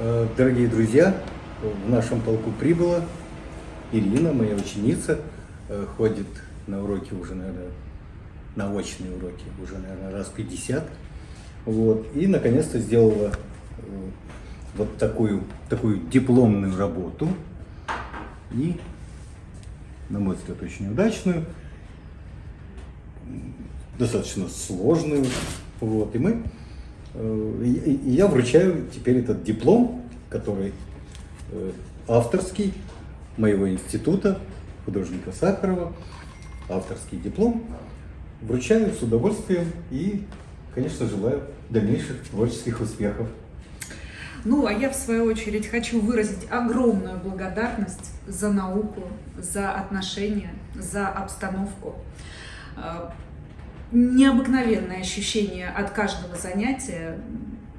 Э, Дорогие друзья, в нашем полку прибыла Ирина, моя ученица, э, ходит на уроки уже, наверное, на очные уроки уже, наверное, раз 50. Вот. И, наконец-то, сделала э, вот такую, такую дипломную работу. И, на мой взгляд, очень удачную, достаточно сложную. Вот. И мы И и я вручаю теперь этот диплом, который э, авторский моего института, художника Сахарова, авторский диплом. Вручаю с удовольствием и, конечно, желаю дальнейших творческих успехов. Ну, а я, в свою очередь, хочу выразить огромную благодарность за науку, за отношения, за обстановку. Необыкновенное ощущение от каждого занятия,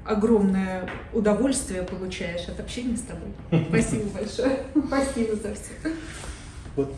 огромное удовольствие получаешь от общения с тобой. Спасибо большое. Спасибо за все. Вот